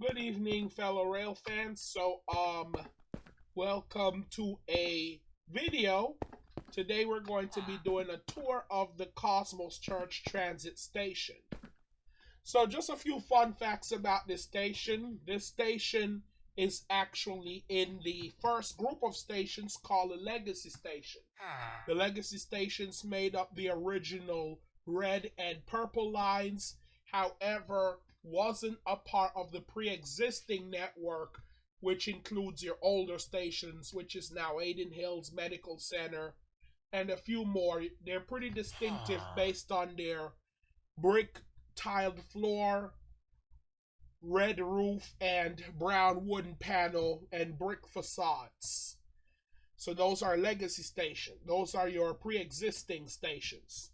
Good evening, fellow rail fans. So, um, welcome to a video. Today we're going to be doing a tour of the Cosmos Church Transit Station. So, just a few fun facts about this station. This station is actually in the first group of stations called the Legacy Station. The Legacy Stations made up the original red and purple lines. However, wasn't a part of the pre-existing network, which includes your older stations, which is now Aiden Hills Medical Center, and a few more. They're pretty distinctive based on their brick tiled floor, red roof, and brown wooden panel and brick facades. So those are legacy stations. Those are your pre-existing stations.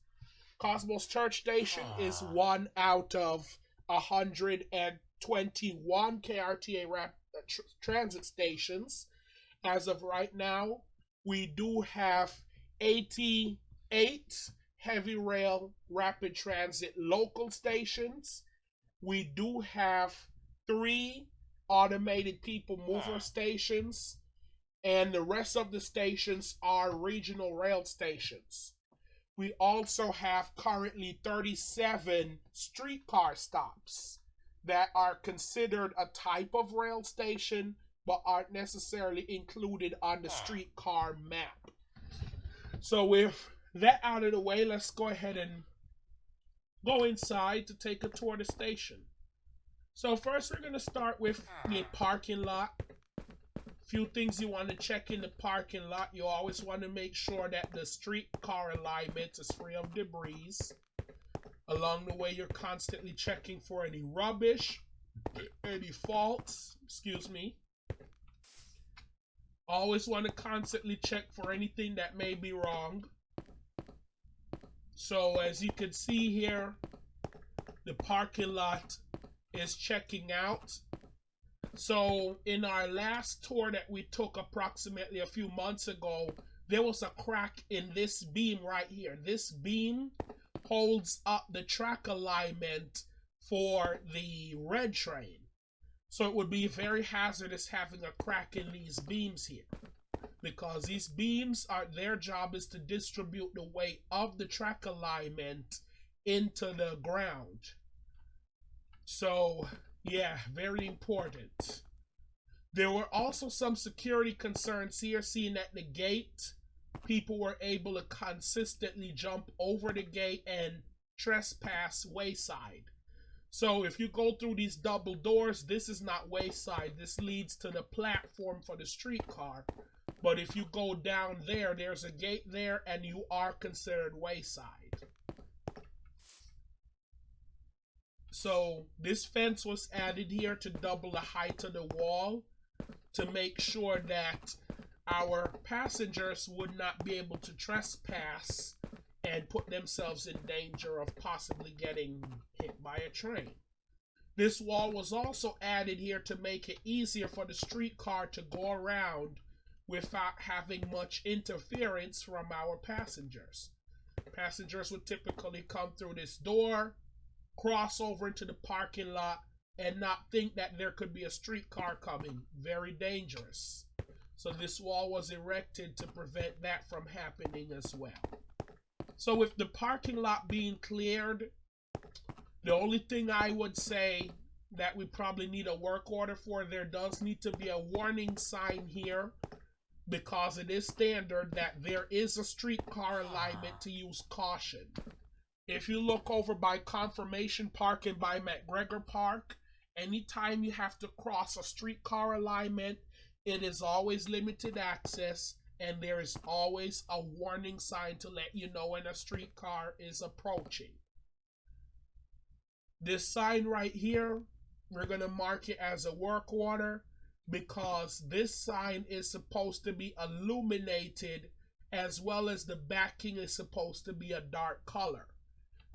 Cosmos Church Station is one out of 121 KRTA rap, uh, tr- transit stations. As of right now, we do have 88 heavy rail rapid transit local stations. We do have three automated people mover stations, and the rest of the stations are regional rail stations. We also have currently 37 streetcar stops that are considered a type of rail station but aren't necessarily included on the streetcar map. So, with that out of the way, let's go ahead and go inside to take a tour of the station. So, first, we're going to start with the parking lot few things you want to check in the parking lot. You always want to make sure that the street car alignment is free of debris. Along the way, you're constantly checking for any rubbish, any faults, excuse me. Always want to constantly check for anything that may be wrong. So as you can see here, the parking lot is checking out. So in our last tour that we took approximately a few months ago, there was a crack in this beam right here. This beam holds up the track alignment for the red train. So it would be very hazardous having a crack in these beams here. Because these beams are their job is to distribute the weight of the track alignment into the ground. So yeah, very important. There were also some security concerns here, seeing at the gate, people were able to consistently jump over the gate and trespass wayside. So if you go through these double doors, this is not wayside. This leads to the platform for the streetcar. But if you go down there, there's a gate there and you are considered wayside. So this fence was added here to double the height of the wall to make sure that our passengers would not be able to trespass and put themselves in danger of possibly getting hit by a train. This wall was also added here to make it easier for the streetcar to go around without having much interference from our passengers. Passengers would typically come through this door, cross over into the parking lot and not think that there could be a streetcar coming. Very dangerous. So this wall was erected to prevent that from happening as well. So with the parking lot being cleared, the only thing I would say that we probably need a work order for, there does need to be a warning sign here because it is standard that there is a streetcar alignment to use caution. If you look over by Confirmation Park and by McGregor Park, anytime you have to cross a streetcar alignment, it is always limited access and there is always a warning sign to let you know when a streetcar is approaching. This sign right here, we're going to mark it as a work order because this sign is supposed to be illuminated as well as the backing is supposed to be a dark color.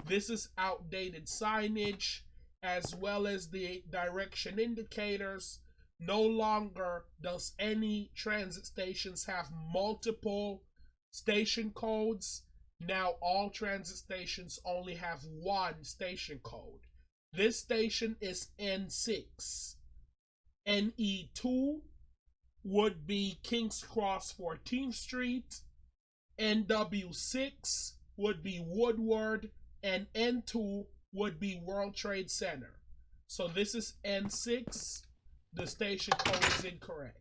This is outdated signage as well as the direction indicators. No longer does any transit stations have multiple station codes. Now all transit stations only have one station code. This station is N6. NE2 would be King's Cross 14th Street. NW6 would be Woodward. And N2 would be World Trade Center. So this is N6. The station code is incorrect.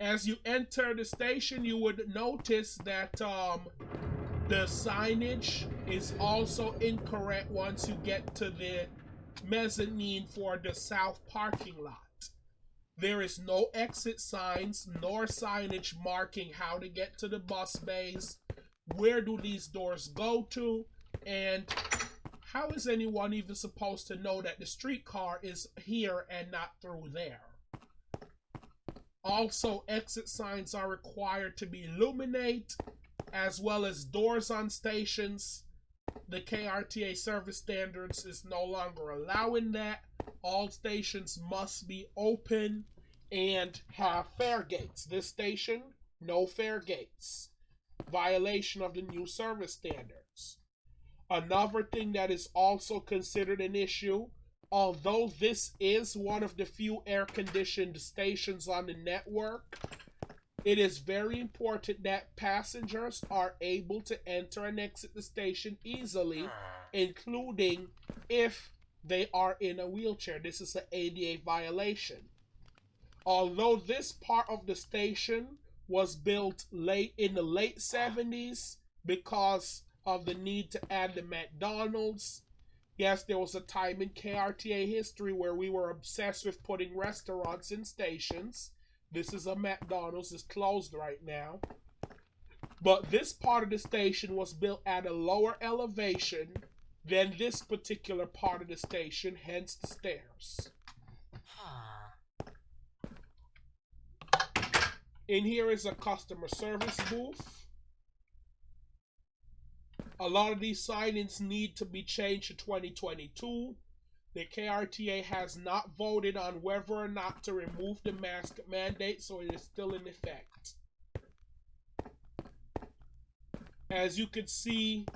As you enter the station, you would notice that um, the signage is also incorrect once you get to the mezzanine for the south parking lot. There is no exit signs nor signage marking how to get to the bus bays, where do these doors go to, and how is anyone even supposed to know that the streetcar is here and not through there? Also, exit signs are required to be illuminate, as well as doors on stations. The KRTA service standards is no longer allowing that. All stations must be open and have fare gates. This station, no fare gates. Violation of the new service standards. Another thing that is also considered an issue although this is one of the few air conditioned stations on the network, it is very important that passengers are able to enter and exit the station easily, ah. including if they are in a wheelchair. This is an ADA violation. Although this part of the station was built late in the late 70s because of the need to add the McDonald's Yes, there was a time in KRTA history where we were obsessed with putting restaurants in stations. This is a McDonald's, it's closed right now. But this part of the station was built at a lower elevation than this particular part of the station, hence the stairs. In here is a customer service booth a lot of these signings need to be changed to 2022. The KRTA has not voted on whether or not to remove the mask mandate, so it is still in effect. As you can see,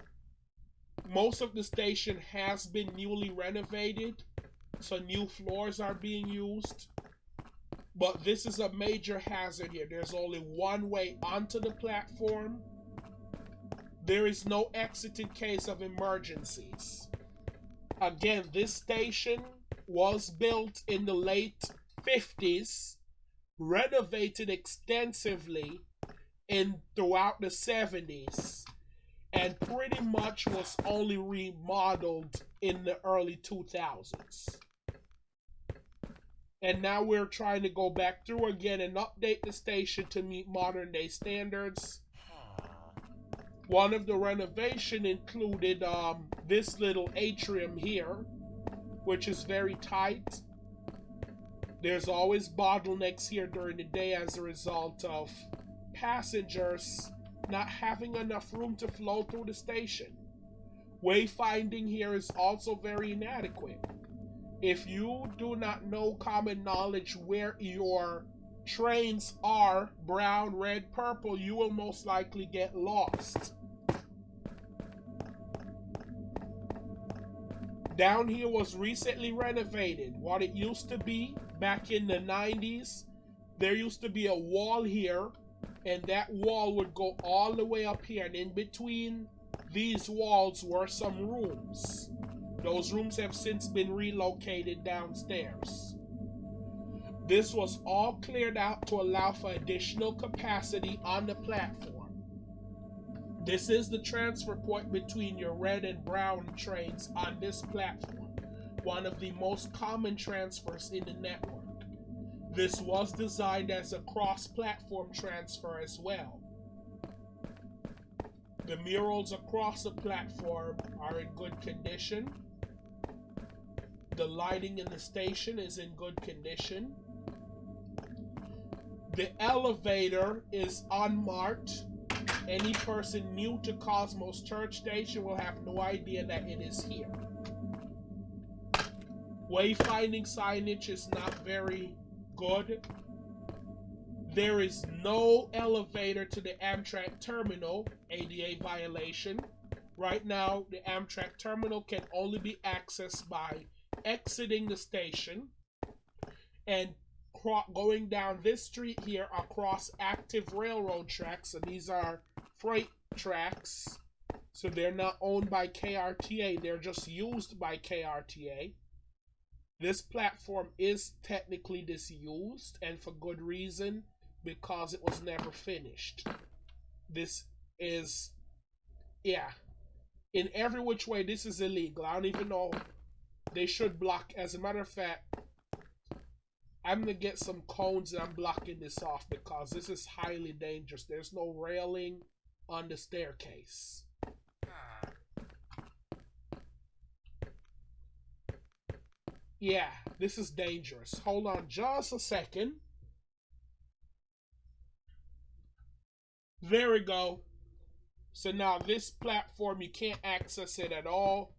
most of the station has been newly renovated, so new floors are being used. But this is a major hazard here. There's only one way onto the platform there is no exit in case of emergencies. Again, this station was built in the late 50s, renovated extensively in throughout the 70s, and pretty much was only remodeled in the early 2000s. And now we're trying to go back through again and update the station to meet modern day standards one of the renovation included um, this little atrium here, which is very tight. There's always bottlenecks here during the day as a result of passengers not having enough room to flow through the station. Wayfinding here is also very inadequate. If you do not know common knowledge where your trains are, brown, red, purple, you will most likely get lost. Down here was recently renovated. What it used to be back in the 90s, there used to be a wall here, and that wall would go all the way up here, and in between these walls were some rooms. Those rooms have since been relocated downstairs. This was all cleared out to allow for additional capacity on the platform. This is the transfer point between your red and brown trains on this platform, one of the most common transfers in the network. This was designed as a cross-platform transfer as well. The murals across the platform are in good condition. The lighting in the station is in good condition. The elevator is unmarked any person new to Cosmos Church Station will have no idea that it is here. Wayfinding signage is not very good. There is no elevator to the Amtrak terminal, ADA violation. Right now, the Amtrak terminal can only be accessed by exiting the station and going down this street here across active railroad tracks. And these are freight tracks. So they're not owned by KRTA, they're just used by KRTA. This platform is technically disused and for good reason because it was never finished. This is, yeah, in every which way, this is illegal. I don't even know. They should block. As a matter of fact, I'm gonna get some cones and I'm blocking this off because this is highly dangerous. There's no railing on the staircase. Yeah, this is dangerous. Hold on just a second. There we go. So now this platform, you can't access it at all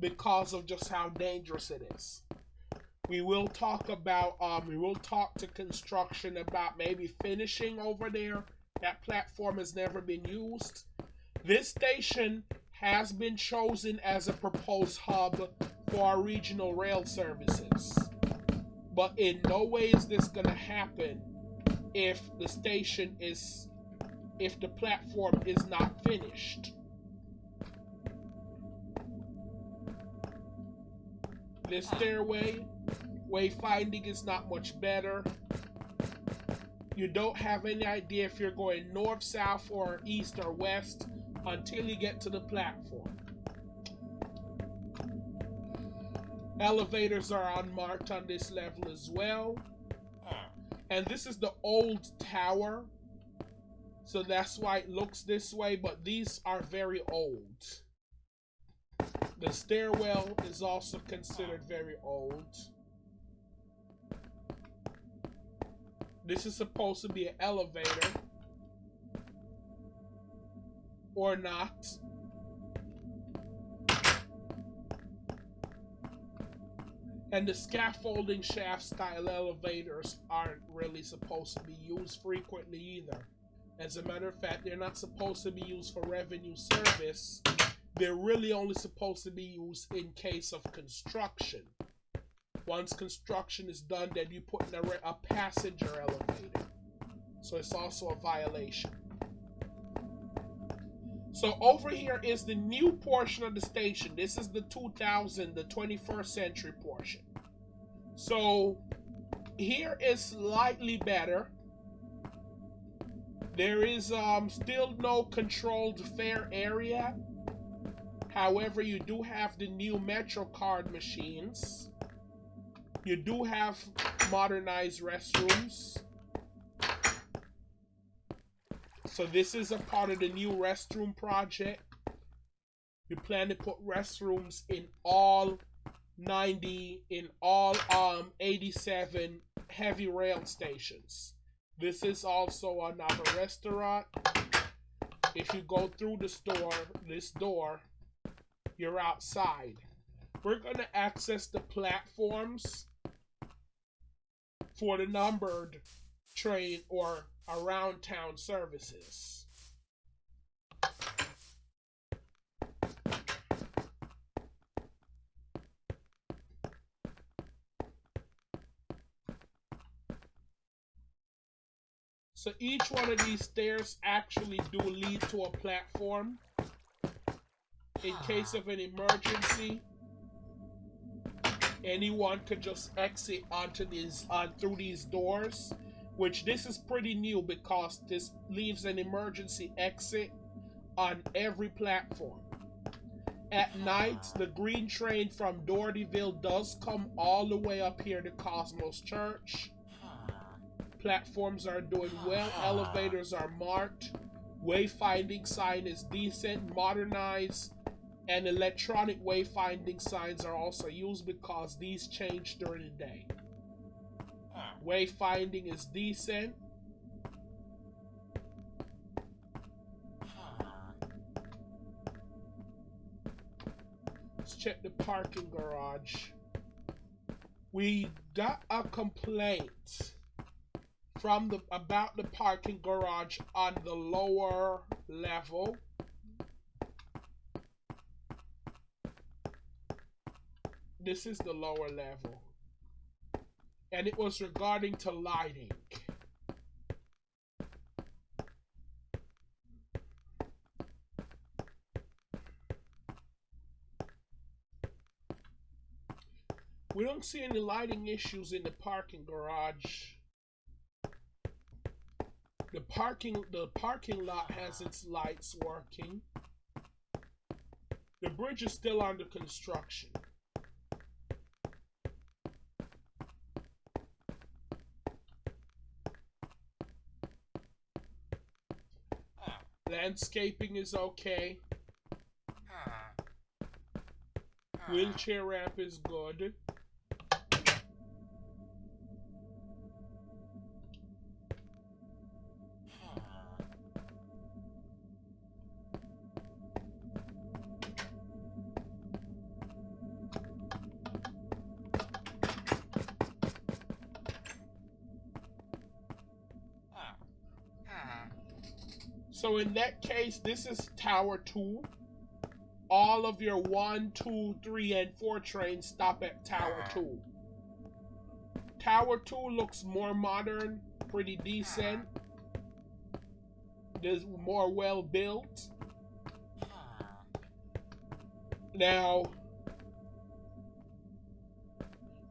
because of just how dangerous it is. We will talk about, um, we will talk to construction about maybe finishing over there. That platform has never been used. This station has been chosen as a proposed hub for our regional rail services. But in no way is this going to happen if the station is if the platform is not finished. This stairway wayfinding is not much better. You don't have any idea if you're going north, south, or east or west until you get to the platform. Elevators are unmarked on this level as well. And this is the old tower. So that's why it looks this way, but these are very old. The stairwell is also considered very old. This is supposed to be an elevator. Or not. And the scaffolding shaft style elevators aren't really supposed to be used frequently either. As a matter of fact, they're not supposed to be used for revenue service. They're really only supposed to be used in case of construction. Once construction is done, then you put in a, a passenger elevator. So it's also a violation. So over here is the new portion of the station. This is the 2000, the 21st century portion. So here is slightly better. There is um, still no controlled fare area. However, you do have the new MetroCard machines. You do have modernized restrooms. So this is a part of the new restroom project. You plan to put restrooms in all 90, in all um 87 heavy rail stations. This is also another restaurant. If you go through the store, this door, you're outside. We're going to access the platforms for the numbered train or around town services. So each one of these stairs actually do lead to a platform. In case of an emergency, anyone could just exit onto these on through these doors. Which this is pretty new because this leaves an emergency exit on every platform. At night, the green train from Dohertyville does come all the way up here to Cosmos Church. Platforms are doing well, elevators are marked, wayfinding sign is decent, modernized, and electronic wayfinding signs are also used because these change during the day. Wayfinding is decent. Let's check the parking garage. We got a complaint from the about the parking garage on the lower level. This is the lower level. And it was regarding to lighting. We don't see any lighting issues in the parking garage. The parking the parking lot has its lights working. The bridge is still under construction. Landscaping is okay. Wheelchair ramp is good. Case, this is Tower 2. All of your 1, 2, 3, and 4 trains stop at Tower 2. Tower 2 looks more modern, pretty decent. Is more well built. Now,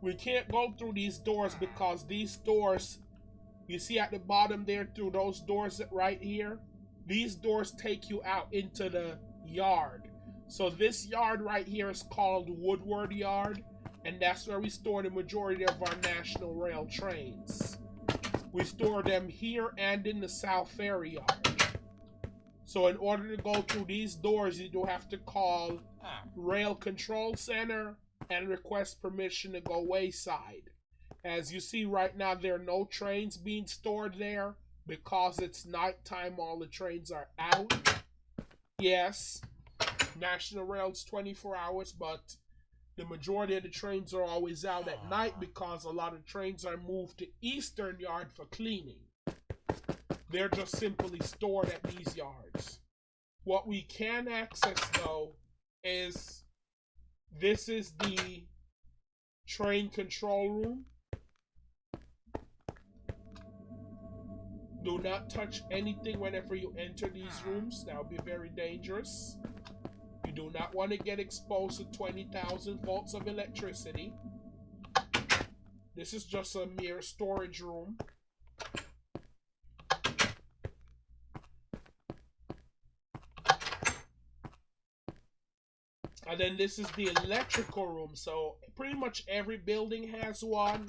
we can't go through these doors because these doors, you see at the bottom there through those doors right here, these doors take you out into the yard. So this yard right here is called Woodward Yard, and that's where we store the majority of our National Rail trains. We store them here and in the South Ferry Yard. So in order to go through these doors, you do have to call Rail Control Center and request permission to go wayside. As you see right now, there are no trains being stored there because it's nighttime, all the trains are out. Yes, National Rail's 24 hours, but the majority of the trains are always out at night ah. because a lot of trains are moved to Eastern Yard for cleaning. They're just simply stored at these yards. What we can access, though, is this is the train control room. Do not touch anything whenever you enter these ah. rooms. That would be very dangerous. You do not want to get exposed to 20,000 volts of electricity. This is just a mere storage room. And then this is the electrical room. So pretty much every building has one.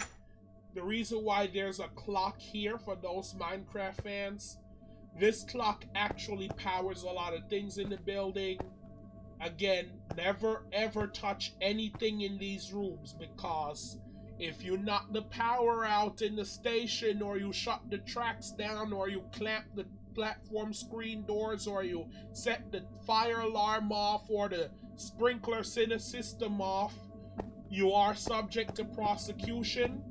The reason why there's a clock here for those Minecraft fans, this clock actually powers a lot of things in the building. Again, never ever touch anything in these rooms because if you knock the power out in the station or you shut the tracks down or you clamp the platform screen doors or you set the fire alarm off or the sprinkler system off, you are subject to prosecution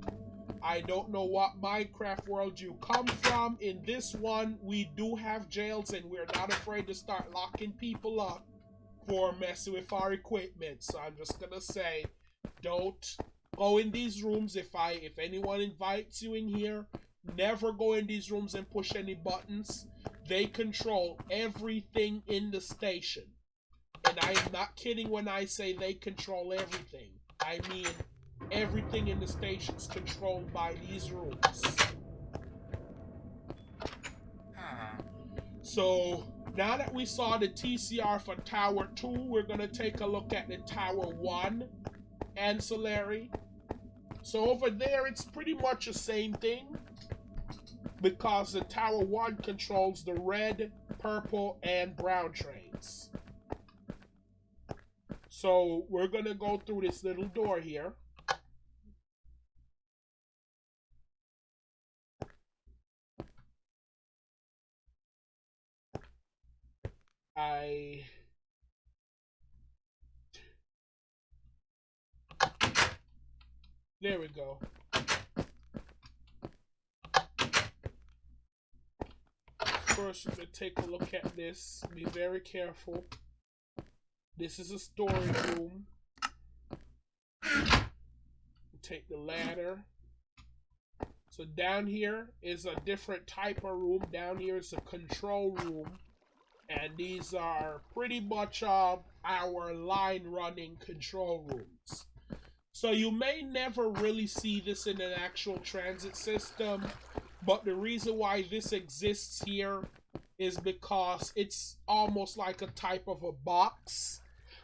I don't know what Minecraft world you come from. In this one, we do have jails and we're not afraid to start locking people up for messing with our equipment. So I'm just gonna say, don't go in these rooms if I if anyone invites you in here. Never go in these rooms and push any buttons. They control everything in the station. And I am not kidding when I say they control everything. I mean everything in the station is controlled by these rules. So now that we saw the TCR for Tower 2, we're going to take a look at the Tower 1 ancillary. So over there, it's pretty much the same thing because the Tower 1 controls the red, purple, and brown trains. So we're going to go through this little door here. I There we go. First, we're going to take a look at this. Be very careful. This is a storage room. take the ladder. So down here is a different type of room. Down here is a control room. And these are pretty much uh, our line running control rooms. So you may never really see this in an actual transit system. But the reason why this exists here is because it's almost like a type of a box.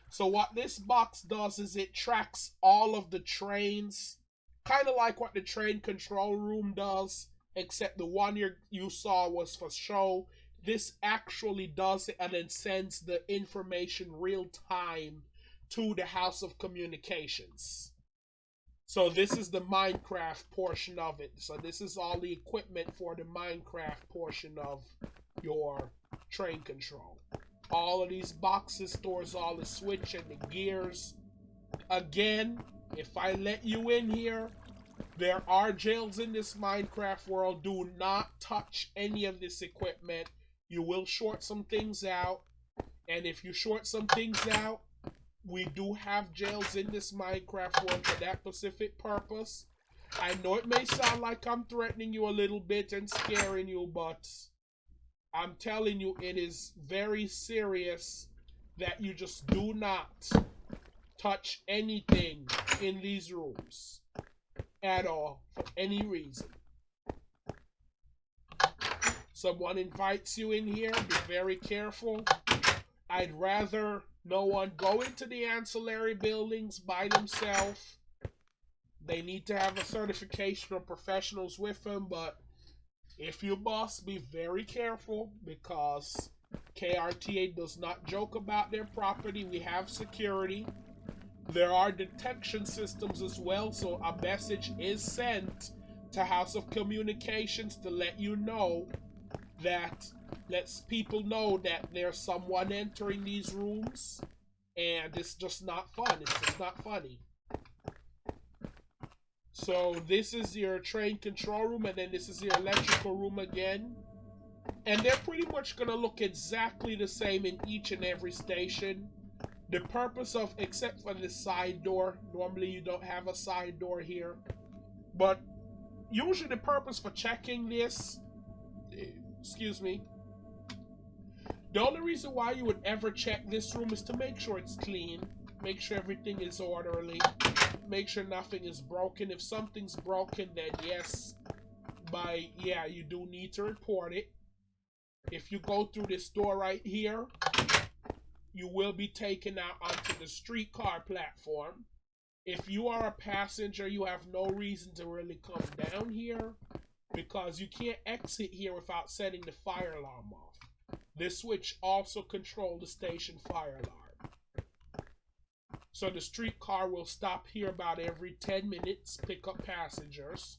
So what this box does is it tracks all of the trains, kind of like what the train control room does, except the one you you saw was for show. This actually does it and then sends the information real time to the House of Communications. So this is the Minecraft portion of it. So this is all the equipment for the Minecraft portion of your train control. All of these boxes stores all the switch and the gears. Again, if I let you in here, there are jails in this Minecraft world. Do not touch any of this equipment. You will short some things out. And if you short some things out, we do have jails in this Minecraft world for that specific purpose. I know it may sound like I'm threatening you a little bit and scaring you, but I'm telling you, it is very serious that you just do not touch anything in these rooms at all for any reason. Someone invites you in here, be very careful. I'd rather no one go into the ancillary buildings by themselves. They need to have a certification of professionals with them, but if you must, be very careful because KRTA does not joke about their property. We have security. There are detection systems as well, so a message is sent to House of Communications to let you know that lets people know that there's someone entering these rooms and it's just not fun. It's just not funny. So this is your train control room and then this is your electrical room again. And they're pretty much going to look exactly the same in each and every station. The purpose of, except for the side door, normally you don't have a side door here. But usually the purpose for checking this, excuse me, the only reason why you would ever check this room is to make sure it's clean, make sure everything is orderly, make sure nothing is broken. If something's broken, then yes, by yeah, you do need to report it. If you go through this door right here, you will be taken out onto the streetcar platform. If you are a passenger, you have no reason to really come down here because you can't exit here without setting the fire alarm off. This switch also controls the station fire alarm. So the streetcar will stop here about every 10 minutes, pick up passengers.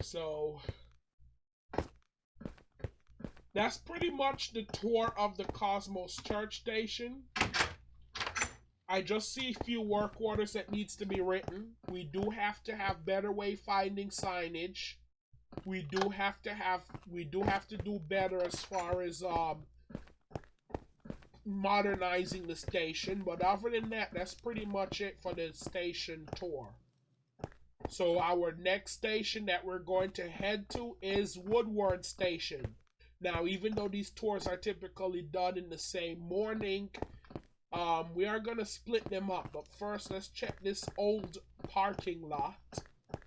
So that's pretty much the tour of the Cosmos Church Station. I just see a few work orders that needs to be written. We do have to have better wayfinding signage we do have to have we do have to do better as far as um modernizing the station but other than that that's pretty much it for the station tour. So our next station that we're going to head to is woodward station. Now even though these tours are typically done in the same morning um, we are going to split them up but first let's check this old parking lot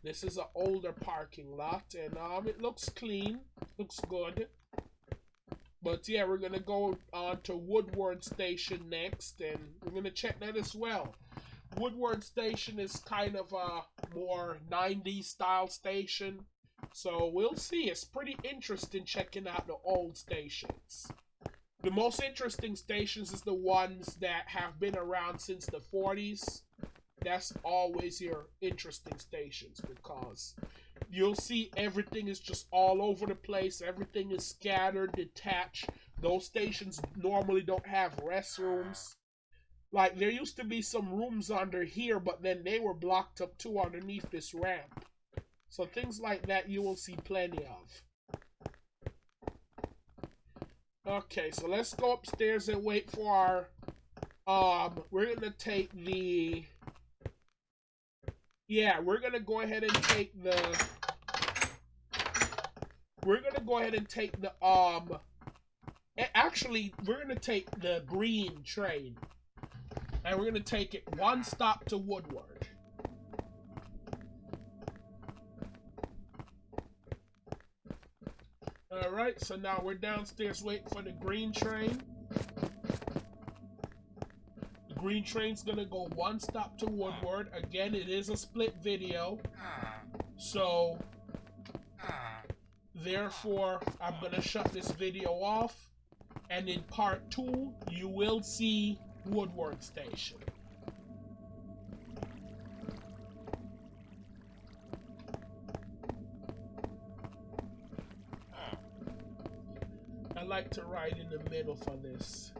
this is an older parking lot, and um, it looks clean, looks good. But yeah, we're gonna go on to Woodward Station next, and we're gonna check that as well. Woodward Station is kind of a more 90s style station, so we'll see. It's pretty interesting checking out the old stations. The most interesting stations is the ones that have been around since the 40s that's always your interesting stations because you'll see everything is just all over the place. Everything is scattered, detached. Those stations normally don't have restrooms. Like there used to be some rooms under here, but then they were blocked up too underneath this ramp. So things like that you will see plenty of. Okay, so let's go upstairs and wait for our um we're gonna take the yeah, we're gonna go ahead and take the. We're gonna go ahead and take the um. Actually, we're gonna take the green train, and we're gonna take it one stop to Woodward. All right, so now we're downstairs waiting for the green train. Green train's gonna go one stop to Woodward. Again, it is a split video. Ah. So, ah. therefore, I'm gonna shut this video off. And in part two, you will see Woodward Station. Ah. I like to ride in the middle for this.